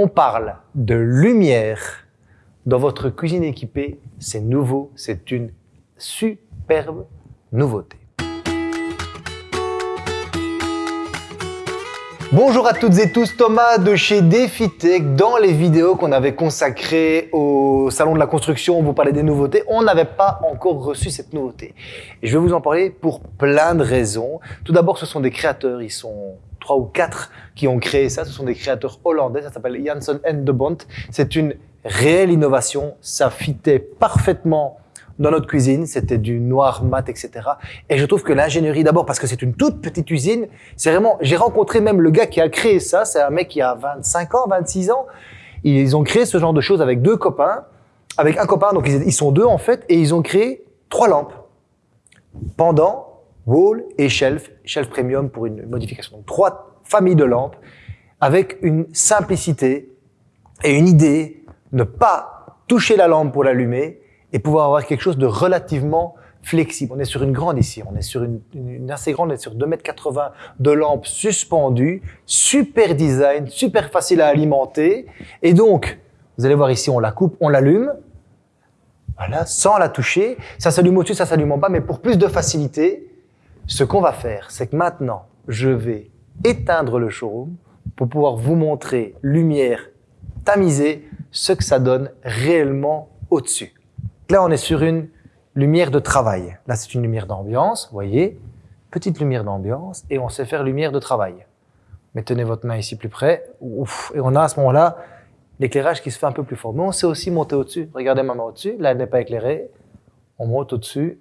on parle de lumière dans votre cuisine équipée. C'est nouveau, c'est une superbe nouveauté. Bonjour à toutes et tous, Thomas de chez DefiTech. Dans les vidéos qu'on avait consacrées au salon de la construction, on vous parlait des nouveautés, on n'avait pas encore reçu cette nouveauté. Et je vais vous en parler pour plein de raisons. Tout d'abord, ce sont des créateurs, ils sont trois ou quatre qui ont créé ça. Ce sont des créateurs hollandais, ça s'appelle Janssen and de Bont. C'est une réelle innovation, ça fitait parfaitement dans notre cuisine, c'était du noir mat, etc. Et je trouve que l'ingénierie, d'abord parce que c'est une toute petite usine, c'est vraiment, j'ai rencontré même le gars qui a créé ça, c'est un mec qui a 25 ans, 26 ans, ils ont créé ce genre de choses avec deux copains, avec un copain, donc ils, sont deux en fait, et ils ont créé trois lampes. Pendant, wall et shelf, shelf premium pour une modification. Donc trois familles de lampes avec une simplicité et une idée, ne pas toucher la lampe pour l'allumer, et pouvoir avoir quelque chose de relativement flexible. On est sur une grande ici, on est sur une, une assez grande, on est sur 2,80 m de lampes suspendues, super design, super facile à alimenter. Et donc, vous allez voir ici, on la coupe, on l'allume, voilà, sans la toucher. Ça s'allume au-dessus, ça s'allume en bas, mais pour plus de facilité, ce qu'on va faire, c'est que maintenant, je vais éteindre le showroom pour pouvoir vous montrer lumière tamisée, ce que ça donne réellement au-dessus. Là, on est sur une lumière de travail. Là, c'est une lumière d'ambiance, voyez, petite lumière d'ambiance, et on sait faire lumière de travail. Mais tenez votre main ici plus près, et on a à ce moment-là l'éclairage qui se fait un peu plus fort. Mais on sait aussi monter au-dessus. Regardez ma main au-dessus, là, elle n'est pas éclairée. On monte au-dessus,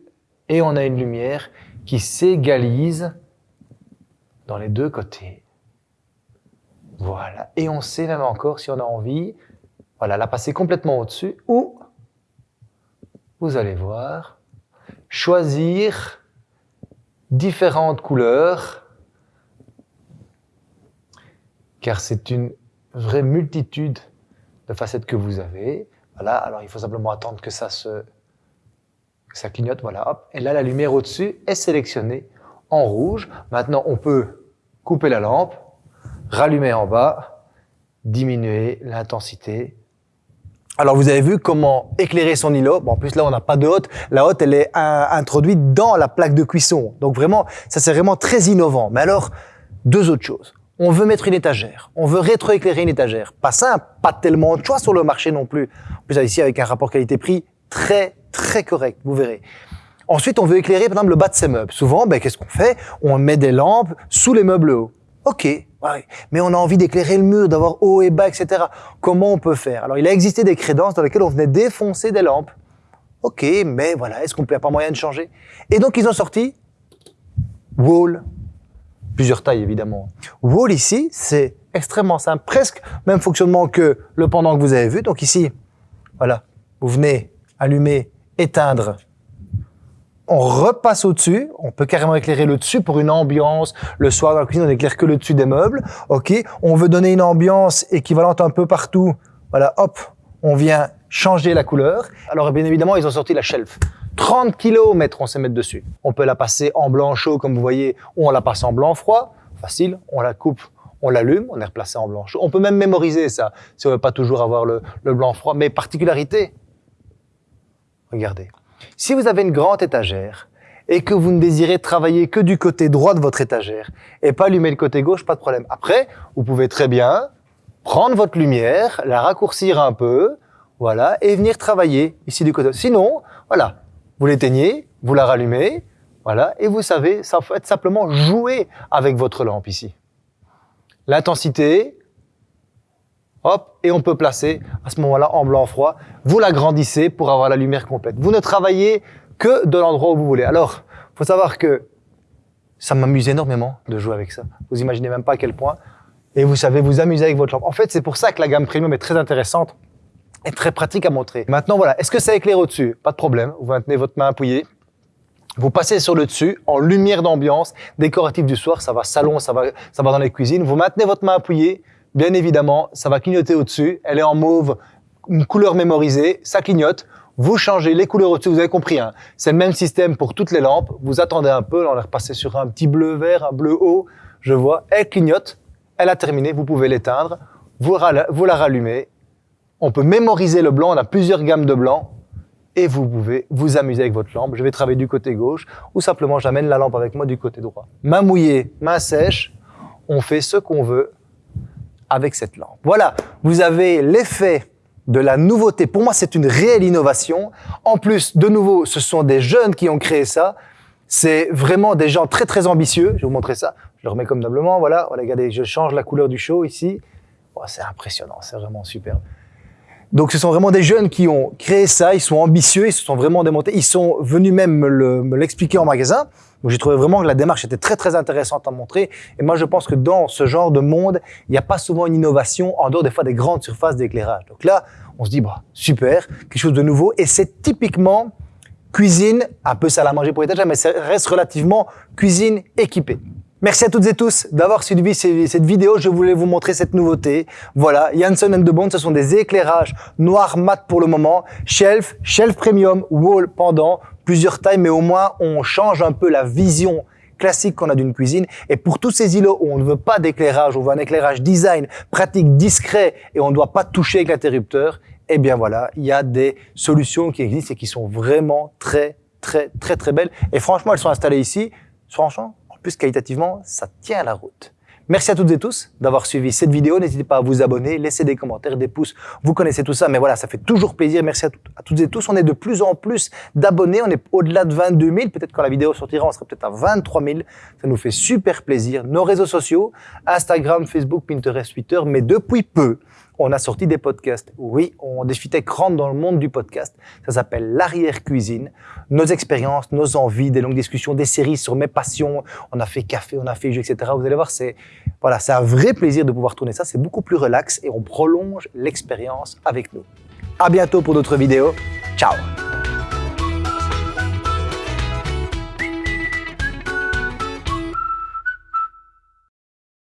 et on a une lumière qui s'égalise dans les deux côtés. Voilà. Et on sait même encore, si on a envie, voilà, la passer complètement au-dessus, ou vous allez voir, choisir différentes couleurs, car c'est une vraie multitude de facettes que vous avez. Voilà, alors il faut simplement attendre que ça se ça clignote, voilà, hop. Et là, la lumière au-dessus est sélectionnée en rouge. Maintenant, on peut couper la lampe, rallumer en bas, diminuer l'intensité alors vous avez vu comment éclairer son îlot. Bon, en plus là on n'a pas de hotte. La hotte elle est introduite dans la plaque de cuisson. Donc vraiment ça c'est vraiment très innovant. Mais alors deux autres choses. On veut mettre une étagère. On veut rétroéclairer une étagère. Pas simple, pas tellement de choix sur le marché non plus. En plus ici avec un rapport qualité-prix très très correct. Vous verrez. Ensuite on veut éclairer par exemple le bas de ses meubles. Souvent ben, qu'est-ce qu'on fait? On met des lampes sous les meubles hauts. Ok, mais on a envie d'éclairer le mur, d'avoir haut et bas, etc. Comment on peut faire? Alors, il a existé des crédences dans lesquelles on venait défoncer des lampes. Ok, mais voilà, est-ce qu'on peut pas moyen de changer? Et donc, ils ont sorti Wall. Plusieurs tailles, évidemment. Wall, ici, c'est extrêmement simple. Presque même fonctionnement que le pendant que vous avez vu. Donc ici, voilà, vous venez allumer, éteindre on repasse au-dessus, on peut carrément éclairer le dessus pour une ambiance. Le soir dans la cuisine, on n'éclaire que le dessus des meubles. Ok, on veut donner une ambiance équivalente un peu partout. Voilà, hop, on vient changer la couleur. Alors bien évidemment, ils ont sorti la shelf. 30 km, on sait mettre dessus. On peut la passer en blanc chaud, comme vous voyez, ou on la passe en blanc froid. Facile, on la coupe, on l'allume, on est replacé en blanc chaud. On peut même mémoriser ça, si on veut pas toujours avoir le, le blanc froid. Mais particularité, regardez. Si vous avez une grande étagère et que vous ne désirez travailler que du côté droit de votre étagère et pas allumer le côté gauche, pas de problème. Après, vous pouvez très bien prendre votre lumière, la raccourcir un peu, voilà, et venir travailler ici du côté. Sinon, voilà, vous l'éteignez, vous la rallumez, voilà, et vous savez, ça être simplement jouer avec votre lampe ici. L'intensité, hop, et on peut placer à ce moment-là en blanc froid. Vous l'agrandissez pour avoir la lumière complète. Vous ne travaillez que de l'endroit où vous voulez. Alors, faut savoir que ça m'amuse énormément de jouer avec ça. Vous imaginez même pas à quel point. Et vous savez vous amuser avec votre lampe. En fait, c'est pour ça que la gamme premium est très intéressante et très pratique à montrer. Maintenant, voilà. Est-ce que ça éclaire au-dessus? Pas de problème. Vous maintenez votre main appuyée. Vous passez sur le dessus en lumière d'ambiance, décoratif du soir, ça va salon, ça va, ça va dans les cuisines. Vous maintenez votre main appuyée, Bien évidemment, ça va clignoter au-dessus. Elle est en mauve, une couleur mémorisée, ça clignote. Vous changez les couleurs au-dessus, vous avez compris. Hein. C'est le même système pour toutes les lampes. Vous attendez un peu, on est repassé sur un petit bleu vert, un bleu haut. Je vois, elle clignote, elle a terminé, vous pouvez l'éteindre. vous, vous la rallumez, on peut mémoriser le blanc, on a plusieurs gammes de blanc, et vous pouvez vous amuser avec votre lampe. Je vais travailler du côté gauche, ou simplement j'amène la lampe avec moi du côté droit. Main mouillée, main sèche, on fait ce qu'on veut avec cette lampe. Voilà, vous avez l'effet de la nouveauté. Pour moi, c'est une réelle innovation. En plus, de nouveau, ce sont des jeunes qui ont créé ça. C'est vraiment des gens très très ambitieux. Je vais vous montrer ça. Je le remets comme doublement. Voilà, regardez, je change la couleur du show ici. Oh, c'est impressionnant, c'est vraiment superbe. Donc ce sont vraiment des jeunes qui ont créé ça, ils sont ambitieux, ils se sont vraiment démontés, ils sont venus même me l'expliquer en magasin. Donc j'ai trouvé vraiment que la démarche était très très intéressante à montrer. Et moi je pense que dans ce genre de monde, il n'y a pas souvent une innovation en dehors des fois des grandes surfaces d'éclairage. Donc là, on se dit bah super, quelque chose de nouveau. Et c'est typiquement cuisine, un peu salle à manger pour étagère, mais ça reste relativement cuisine équipée. Merci à toutes et tous d'avoir suivi cette vidéo. Je voulais vous montrer cette nouveauté. Voilà, Janssen and de Bond, ce sont des éclairages noirs mat pour le moment. Shelf, shelf premium, wall pendant, plusieurs tailles, mais au moins on change un peu la vision classique qu'on a d'une cuisine. Et pour tous ces îlots où on ne veut pas d'éclairage, on veut un éclairage design, pratique, discret et on ne doit pas toucher avec l'interrupteur, eh bien voilà, il y a des solutions qui existent et qui sont vraiment très, très, très, très belles. Et franchement, elles sont installées ici. Franchement, plus qualitativement, ça tient la route. Merci à toutes et tous d'avoir suivi cette vidéo. N'hésitez pas à vous abonner, laisser des commentaires, des pouces. Vous connaissez tout ça, mais voilà, ça fait toujours plaisir. Merci à, toutes et tous. On est de plus en plus d'abonnés. On est au-delà de 22 000. Peut-être quand la vidéo sortira, on sera peut-être à 23 000. Ça nous fait super plaisir. Nos réseaux sociaux, Instagram, Facebook, Pinterest, Twitter, mais depuis peu, on a sorti des podcasts. Oui, on Défitech rentre dans le monde du podcast. Ça s'appelle l'arrière-cuisine. Nos expériences, nos envies, des longues discussions, des séries sur mes passions. On a fait café, on a fait jeu, etc. Vous allez voir, c'est voilà, c'est un vrai plaisir de pouvoir tourner ça. C'est beaucoup plus relax et on prolonge l'expérience avec nous. À bientôt pour d'autres vidéos. Ciao